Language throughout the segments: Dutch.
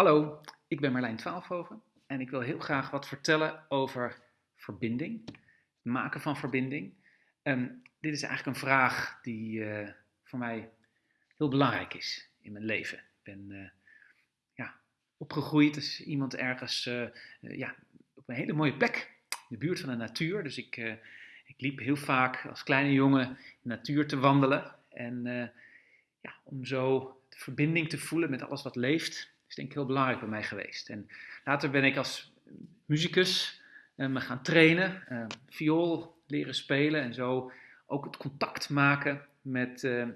Hallo, ik ben Marlijn Twaalfhoven en ik wil heel graag wat vertellen over verbinding, het maken van verbinding. Um, dit is eigenlijk een vraag die uh, voor mij heel belangrijk is in mijn leven. Ik ben uh, ja, opgegroeid als iemand ergens uh, ja, op een hele mooie plek, in de buurt van de natuur. Dus ik, ik liep heel vaak als kleine jongen in de natuur te wandelen. En ja, om zo de verbinding te voelen met alles wat leeft, is denk ik heel belangrijk bij mij geweest. En later ben ik als muzikus uh, me gaan trainen, uh, viool leren spelen en zo ook het contact maken met uh,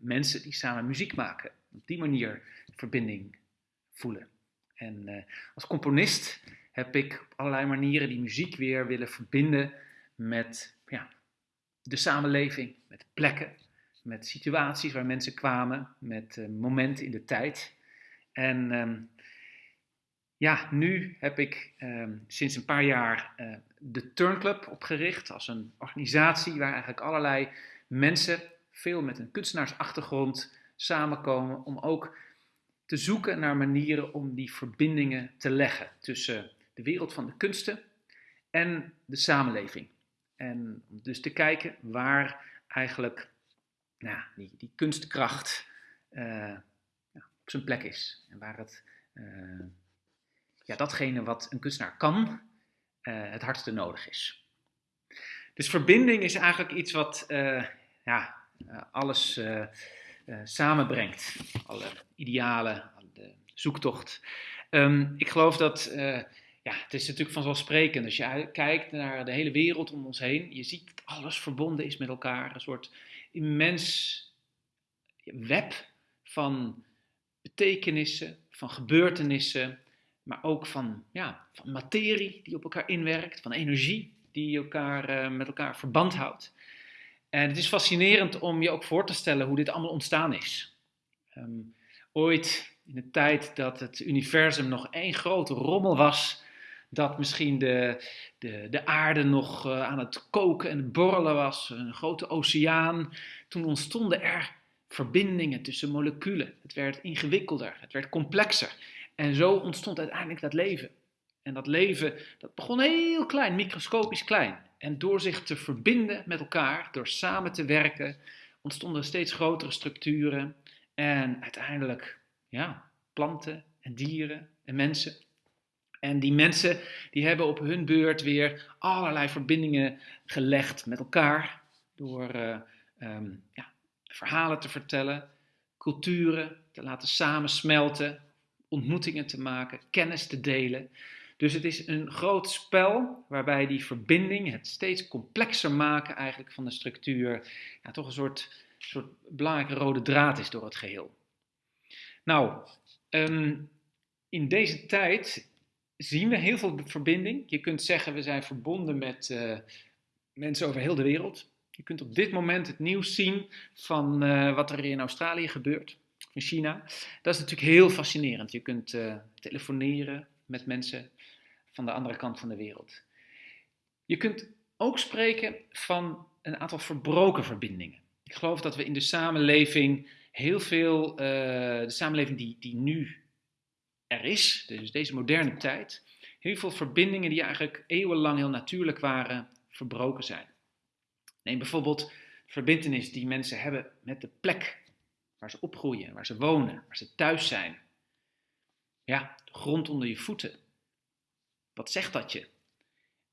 mensen die samen muziek maken. Op die manier verbinding voelen. En als componist heb ik op allerlei manieren die muziek weer willen verbinden met ja, de samenleving, met plekken, met situaties waar mensen kwamen, met momenten in de tijd. En um, ja, nu heb ik um, sinds een paar jaar uh, de Turnclub opgericht als een organisatie waar eigenlijk allerlei mensen, veel met een kunstenaarsachtergrond, samenkomen om ook te zoeken naar manieren om die verbindingen te leggen tussen de wereld van de kunsten en de samenleving. En dus te kijken waar eigenlijk nou, die, die kunstkracht uh, op zijn plek is. En waar het, uh, ja, datgene wat een kunstenaar kan, uh, het hardste nodig is. Dus verbinding is eigenlijk iets wat uh, ja, alles samenbrengt. Alle idealen, de zoektocht. Um, ik geloof dat, ja, het is natuurlijk vanzelfsprekend. Als je kijkt naar de hele wereld om ons heen, je ziet dat alles verbonden is met elkaar. Een soort immens web van betekenissen, van gebeurtenissen, maar ook van, ja, van materie die op elkaar inwerkt, van energie die elkaar, uh, met elkaar verband houdt. En het is fascinerend om je ook voor te stellen hoe dit allemaal ontstaan is. Um, ooit in de tijd dat het universum nog één grote rommel was, dat misschien de, de, de aarde nog uh, aan het koken en borrelen was, een grote oceaan, toen ontstonden er verbindingen tussen moleculen. Het werd ingewikkelder, het werd complexer. En zo ontstond uiteindelijk dat leven. En dat leven, dat begon heel klein, microscopisch klein. En door zich te verbinden met elkaar, door samen te werken, ontstonden steeds grotere structuren. En uiteindelijk, ja, planten en dieren en mensen. En die mensen, die hebben op hun beurt weer allerlei verbindingen gelegd met elkaar. Door uh, um, ja, verhalen te vertellen, culturen te laten samensmelten, ontmoetingen te maken, kennis te delen. Dus het is een groot spel waarbij die verbinding, het steeds complexer maken eigenlijk van de structuur, ja, toch een soort, soort belangrijke rode draad is door het geheel. Nou, um, in deze tijd zien we heel veel verbinding. Je kunt zeggen we zijn verbonden met uh, mensen over heel de wereld. Je kunt op dit moment het nieuws zien van uh, wat er in Australië gebeurt, in China. Dat is natuurlijk heel fascinerend. Je kunt uh, telefoneren met mensen van de andere kant van de wereld. Je kunt ook spreken van een aantal verbroken verbindingen. Ik geloof dat we in de samenleving heel veel, uh, de samenleving die, die nu er is, dus deze moderne tijd, heel veel verbindingen die eigenlijk eeuwenlang heel natuurlijk waren, verbroken zijn. Neem bijvoorbeeld verbindenis die mensen hebben met de plek waar ze opgroeien, waar ze wonen, waar ze thuis zijn. Ja, de grond onder je voeten. Wat zegt dat je?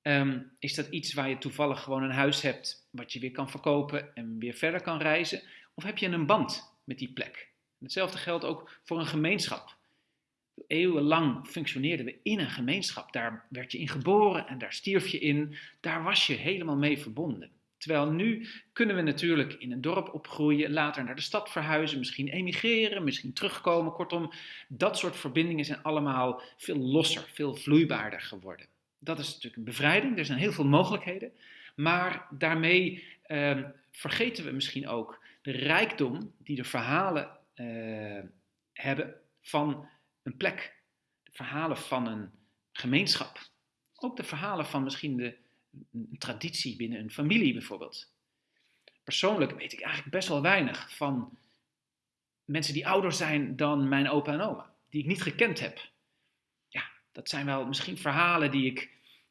Um, is dat iets waar je toevallig gewoon een huis hebt wat je weer kan verkopen en weer verder kan reizen? Of heb je een band met die plek? hetzelfde geldt ook voor een gemeenschap. Eeuwenlang functioneerden we in een gemeenschap. Daar werd je in geboren en daar stierf je in. Daar was je helemaal mee verbonden. Terwijl nu kunnen we natuurlijk in een dorp opgroeien, later naar de stad verhuizen, misschien emigreren, misschien terugkomen. Kortom, dat soort verbindingen zijn allemaal veel losser, veel vloeibaarder geworden. Dat is natuurlijk een bevrijding, er zijn heel veel mogelijkheden. Maar daarmee eh, vergeten we misschien ook de rijkdom die de verhalen uh, hebben van een plek. De verhalen van een gemeenschap. Ook de verhalen van misschien de een traditie binnen een familie bijvoorbeeld. Persoonlijk weet ik eigenlijk best wel weinig van mensen die ouder zijn dan mijn opa en oma. die ik niet gekend heb. Ja, dat zijn wel misschien verhalen die ik,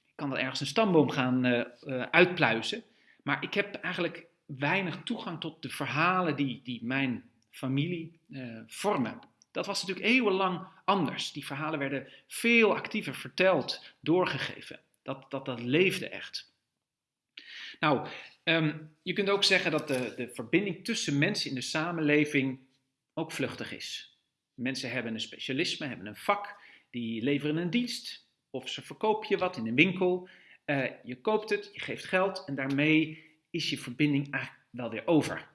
ik kan wel ergens een stamboom gaan uh, uh, uitpluizen, maar ik heb eigenlijk weinig toegang tot de verhalen die, die mijn familie uh, vormen. Dat was natuurlijk eeuwenlang anders. Die verhalen werden veel actiever verteld, doorgegeven. Dat, dat, dat leefde echt. Nou, um, je kunt ook zeggen dat de, de verbinding tussen mensen in de samenleving ook vluchtig is. Mensen hebben een specialisme, hebben een vak, die leveren een dienst. Of ze verkoop je wat in een winkel. Uh, je koopt het, je geeft geld en daarmee is je verbinding eigenlijk wel weer over.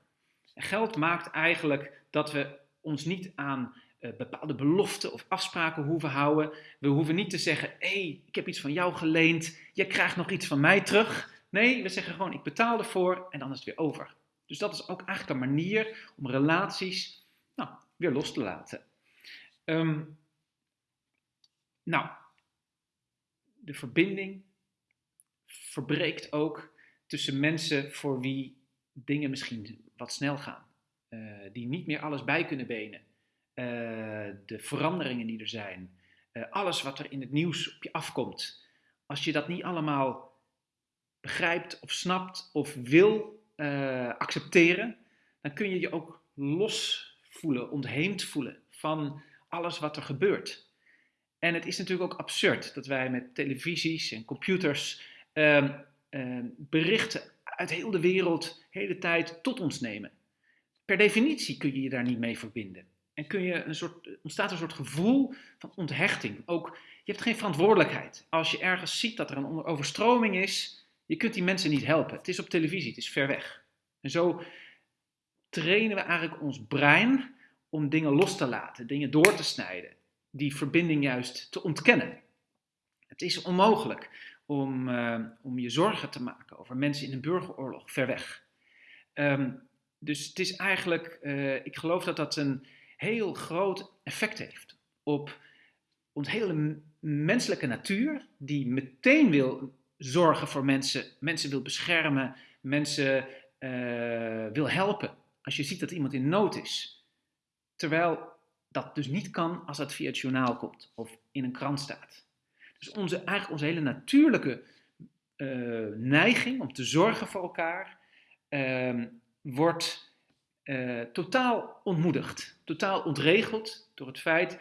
En geld maakt eigenlijk dat we ons niet aan bepaalde beloften of afspraken hoeven houden. We hoeven niet te zeggen, hé, hey, ik heb iets van jou geleend, jij krijgt nog iets van mij terug. Nee, we zeggen gewoon, ik betaal ervoor en dan is het weer over. Dus dat is ook eigenlijk een manier om relaties nou, weer los te laten. Um, nou, de verbinding verbreekt ook tussen mensen voor wie dingen misschien wat snel gaan. Uh, die niet meer alles bij kunnen benen. Uh, de veranderingen die er zijn. Uh, alles wat er in het nieuws op je afkomt. Als je dat niet allemaal begrijpt of snapt of wil accepteren, dan kun je je ook los voelen, ontheemd voelen van alles wat er gebeurt. En het is natuurlijk ook absurd dat wij met televisies en computers uh, uh, berichten uit heel de wereld hele tijd tot ons nemen. Per definitie kun je je daar niet mee verbinden. En kun je een soort, ontstaat een soort gevoel van onthechting. Ook, je hebt geen verantwoordelijkheid. Als je ergens ziet dat er een overstroming is, je kunt die mensen niet helpen. Het is op televisie, het is ver weg. En zo trainen we eigenlijk ons brein om dingen los te laten, dingen door te snijden, die verbinding juist te ontkennen. Het is onmogelijk om, uh, om je zorgen te maken over mensen in een burgeroorlog ver weg. Um, dus het is eigenlijk, uh, ik geloof dat dat een heel groot effect heeft op ons hele menselijke natuur, die meteen wil zorgen voor mensen, mensen wil beschermen, mensen uh, wil helpen. Als je ziet dat iemand in nood is. Terwijl dat dus niet kan als dat via het journaal komt of in een krant staat. Dus onze, eigenlijk onze hele natuurlijke uh, neiging om te zorgen voor elkaar uh, wordt uh, totaal ontmoedigd, totaal ontregeld door het feit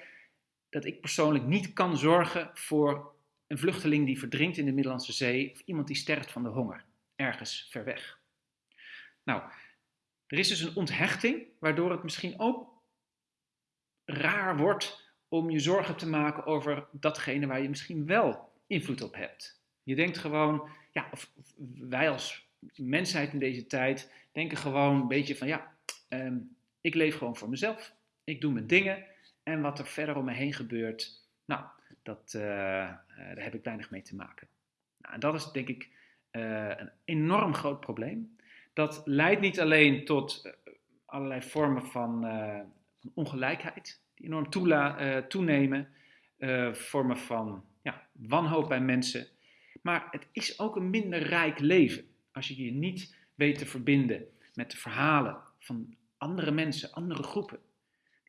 dat ik persoonlijk niet kan zorgen voor een vluchteling die verdrinkt in de Middellandse Zee of iemand die sterft van de honger ergens ver weg. Nou, er is dus een onthechting waardoor het misschien ook raar wordt om je zorgen te maken over datgene waar je misschien wel invloed op hebt. Je denkt gewoon, ja, of wij als mensheid in deze tijd denken gewoon een beetje van, ja, um, ik leef gewoon voor mezelf. Ik doe mijn dingen en wat er verder om me heen gebeurt, nou, dat, uh, daar heb ik weinig mee te maken. Nou, en dat is denk ik uh, een enorm groot probleem. Dat leidt niet alleen tot allerlei vormen van, van ongelijkheid, die enorm toela, toenemen, vormen van ja, wanhoop bij mensen, maar het is ook een minder rijk leven als je je niet weet te verbinden met de verhalen van andere mensen, andere groepen.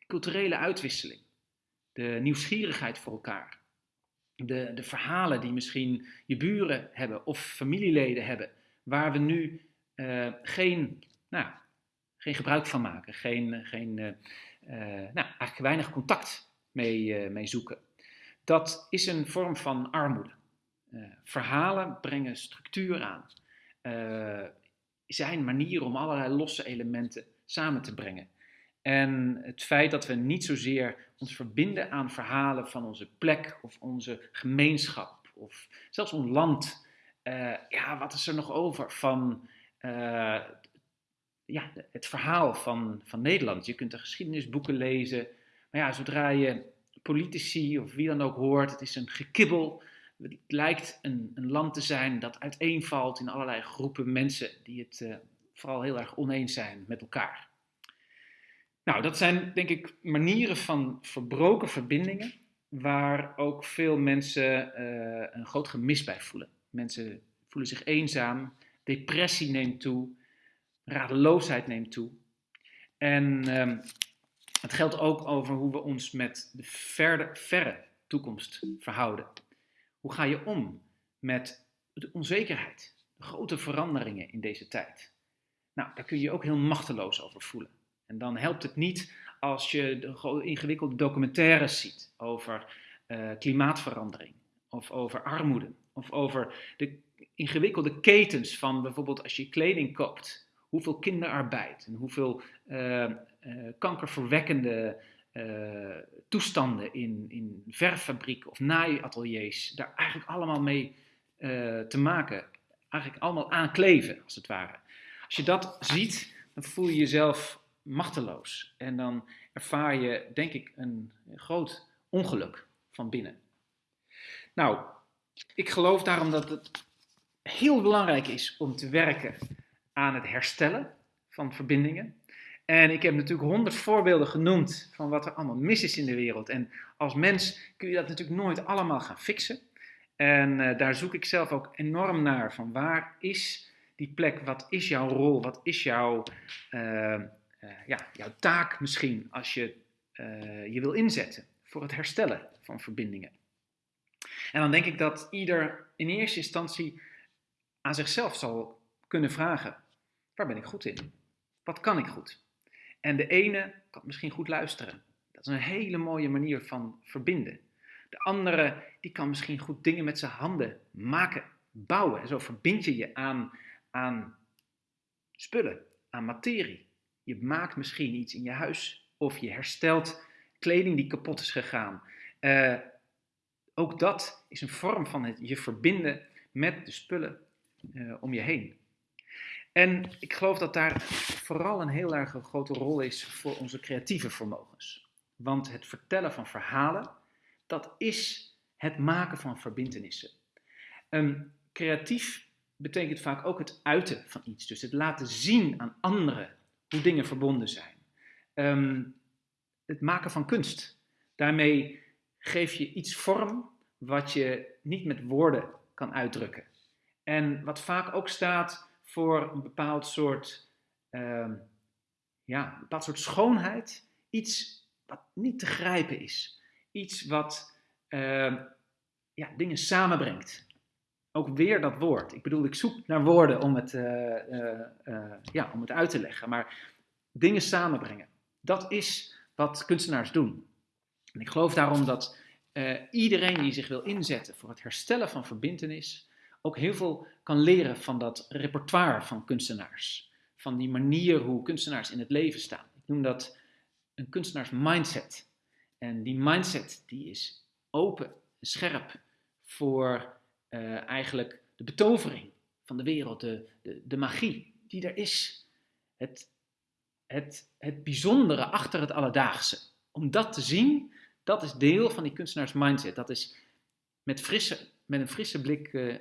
Culturele uitwisseling, de nieuwsgierigheid voor elkaar, de, de verhalen die misschien je buren hebben of familieleden hebben, waar we nu uh, geen, nou, geen gebruik van maken, geen, geen uh, uh, nou, eigenlijk weinig contact mee, mee zoeken. Dat is een vorm van armoede. verhalen brengen structuur aan zijn manieren om allerlei losse elementen samen te brengen. En het feit dat we niet zozeer ons verbinden aan verhalen van onze plek of onze gemeenschap of zelfs ons land. Uh, ja, wat is er nog over van uh, ja, het verhaal van, van Nederland? Je kunt de geschiedenisboeken lezen, maar ja, zodra je politici of wie dan ook hoort, het is een gekibbel het lijkt een, een, land te zijn dat uiteenvalt in allerlei groepen mensen die het uh, vooral heel erg oneens zijn met elkaar. Nou, dat zijn denk ik manieren van verbroken verbindingen waar ook veel mensen uh, een groot gemis bij voelen. Mensen voelen zich eenzaam, depressie neemt toe, radeloosheid neemt toe. En um, Het geldt ook over hoe we ons met de verre toekomst verhouden. Hoe ga je om met de onzekerheid, de grote veranderingen in deze tijd? Nou, daar kun je je ook heel machteloos over voelen. En dan helpt het niet als je de ingewikkelde documentaires ziet over uh, klimaatverandering, of over armoede, of over de ingewikkelde ketens van bijvoorbeeld als je kleding koopt, hoeveel kinderarbeid en hoeveel uh, uh, kankerverwekkende toestanden in, in verffabrieken of naaiateliers daar eigenlijk allemaal mee te maken, eigenlijk allemaal aankleven als het ware. Als je dat ziet, dan voel je jezelf machteloos en dan ervaar je, denk ik, een groot ongeluk van binnen. Nou, ik geloof daarom dat het heel belangrijk is om te werken aan het herstellen van verbindingen. En ik heb natuurlijk honderd voorbeelden genoemd van wat er allemaal mis is in de wereld. En als mens kun je dat natuurlijk nooit allemaal gaan fixen. En uh, daar zoek ik zelf ook enorm naar. Van waar is die plek? Wat is jouw rol? Wat is jouw, uh, uh, ja, jouw taak misschien als je je wil inzetten voor het herstellen van verbindingen? En dan denk ik dat ieder in eerste instantie aan zichzelf zal kunnen vragen: waar ben ik goed in? Wat kan ik goed? En de ene kan misschien goed luisteren. Dat is een hele mooie manier van verbinden. De andere die kan misschien goed dingen met zijn handen maken, bouwen. En zo verbind je je aan, aan spullen, aan materie. Je maakt misschien iets in je huis of je herstelt kleding die kapot is gegaan. Uh, ook dat is een vorm van het je verbinden met de spullen uh, om je heen. En ik geloof dat daar vooral een heel erg grote rol is voor onze creatieve vermogens. Want het vertellen van verhalen, dat is het maken van verbindenissen. Creatief betekent vaak ook het uiten van iets. Dus het laten zien aan anderen hoe dingen verbonden zijn. Um, het maken van kunst. Daarmee geef je iets vorm wat je niet met woorden kan uitdrukken. En wat vaak ook staat voor een bepaald soort, uh, ja, een bepaald soort schoonheid. Iets wat niet te grijpen is. Iets wat uh, ja, dingen samenbrengt. Ook weer dat woord. Ik bedoel, ik zoek naar woorden om het, uh, ja, om het uit te leggen. Maar dingen samenbrengen. Dat is wat kunstenaars doen. En ik geloof daarom dat iedereen die zich wil inzetten voor het herstellen van verbindenis ook heel veel kan leren van dat repertoire van kunstenaars. Van die manier hoe kunstenaars in het leven staan. Ik noem dat een kunstenaars mindset. En die mindset die is open, scherp voor uh, eigenlijk de betovering van de wereld, de, de, magie die er is. Het, het, het bijzondere achter het alledaagse. Om dat te zien dat is deel van die kunstenaars mindset. Dat is met, frisse, met een frisse blik uh,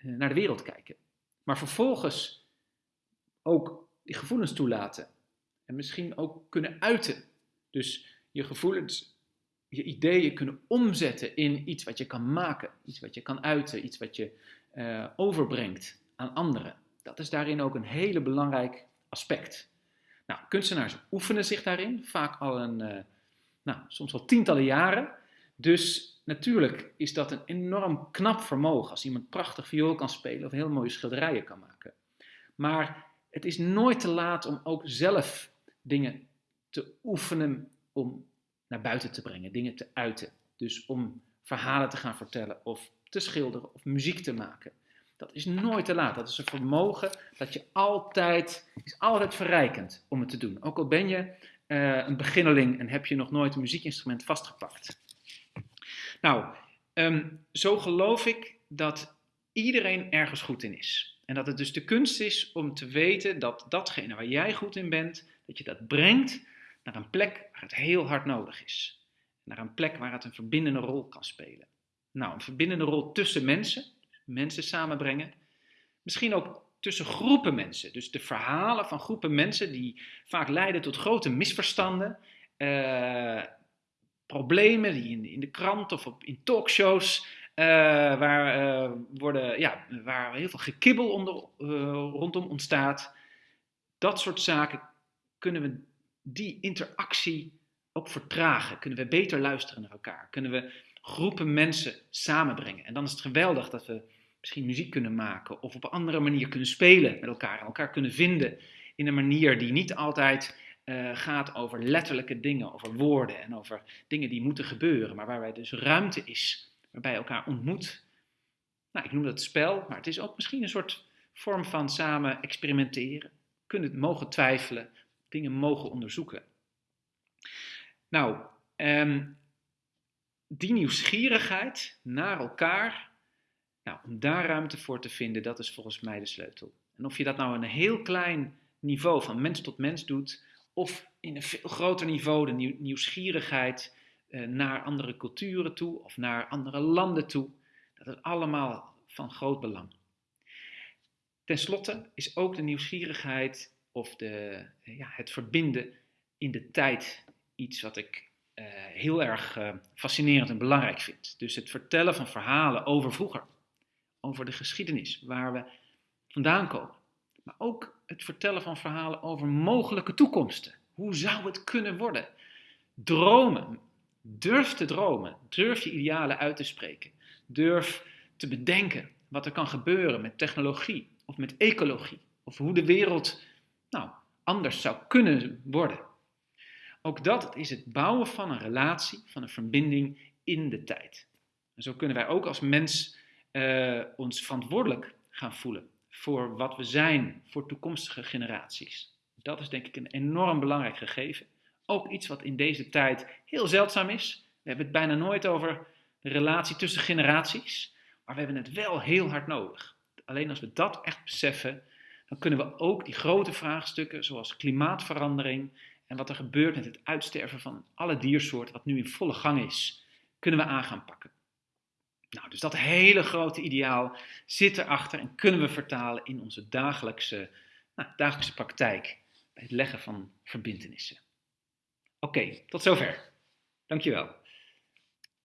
naar de wereld kijken. Maar vervolgens ook die gevoelens toelaten. En misschien ook kunnen uiten. Dus je gevoelens, je ideeën kunnen omzetten in iets wat je kan maken. Iets wat je kan uiten. Iets wat je uh, overbrengt aan anderen. Dat is daarin ook een hele belangrijk aspect. Nou, kunstenaars oefenen zich daarin. Vaak al een... Uh, nou, soms wel tientallen jaren. Dus natuurlijk is dat een enorm knap vermogen als iemand prachtig viool kan spelen of heel mooie schilderijen kan maken. Maar het is nooit te laat om ook zelf dingen te oefenen om naar buiten te brengen, dingen te uiten. Dus om verhalen te gaan vertellen of te schilderen of muziek te maken. Dat is nooit te laat. Dat is een vermogen dat je altijd, is altijd verrijkend om het te doen. Ook al ben je uh, een beginneling en heb je nog nooit een muziekinstrument vastgepakt. Nou, um, zo geloof ik dat iedereen ergens goed in is. En dat het dus de kunst is om te weten dat datgene waar jij goed in bent, dat je dat brengt naar een plek waar het heel hard nodig is. Naar een plek waar het een verbindende rol kan spelen. Nou, een verbindende rol tussen mensen, mensen samenbrengen. Misschien ook tussen groepen mensen. Dus de verhalen van groepen mensen die vaak leiden tot grote misverstanden, uh, problemen die in, de krant of op, in talkshows, uh, waar, uh, worden, ja, waar heel veel gekibbel onder, rondom ontstaat. Dat soort zaken kunnen we die interactie ook vertragen? Kunnen we beter luisteren naar elkaar? Kunnen we groepen mensen samenbrengen? En dan is het geweldig dat we misschien muziek kunnen maken of op een andere manier kunnen spelen met elkaar elkaar kunnen vinden in een manier die niet altijd uh, gaat over letterlijke dingen, over woorden en over dingen die moeten gebeuren, maar waarbij dus ruimte is, waarbij elkaar ontmoet. Nou, ik noem dat spel, maar het is ook misschien een soort vorm van samen experimenteren, kunnen mogen twijfelen, dingen mogen onderzoeken. Nou, um, die nieuwsgierigheid naar elkaar, nou, om daar ruimte voor te vinden, dat is volgens mij de sleutel. En of je dat nou een heel klein niveau van mens tot mens doet, of in een veel groter niveau de nieuwsgierigheid uh, naar andere culturen toe of naar andere landen toe, dat is allemaal van groot belang. Ten slotte is ook de nieuwsgierigheid of de, ja, het verbinden in de tijd iets wat ik uh, heel erg fascinerend en belangrijk vind. Dus het vertellen van verhalen over vroeger, over de geschiedenis, waar we vandaan komen. Maar ook het vertellen van verhalen over mogelijke toekomsten. Hoe zou het kunnen worden? Dromen. Durf te dromen. Durf je idealen uit te spreken. Durf te bedenken wat er kan gebeuren met technologie of met ecologie. Of hoe de wereld nou, anders zou kunnen worden. Ook dat is het bouwen van een relatie, van een verbinding in de tijd. En zo kunnen wij ook als mens uh, ons verantwoordelijk gaan voelen voor wat we zijn voor toekomstige generaties. Dat is denk ik een enorm belangrijk gegeven. Ook iets wat in deze tijd heel zeldzaam is. We hebben het bijna nooit over de relatie tussen generaties, maar we hebben het wel heel hard nodig. Alleen als we dat echt beseffen, dan kunnen we ook die grote vraagstukken zoals klimaatverandering en wat er gebeurt met het uitsterven van alle diersoorten, wat nu in volle gang is, kunnen we aan gaan pakken. Nou, dus dat hele grote ideaal zit erachter en kunnen we vertalen in onze dagelijkse, nou, dagelijkse praktijk bij het leggen van verbindenissen. Oké, tot zover. Dankjewel.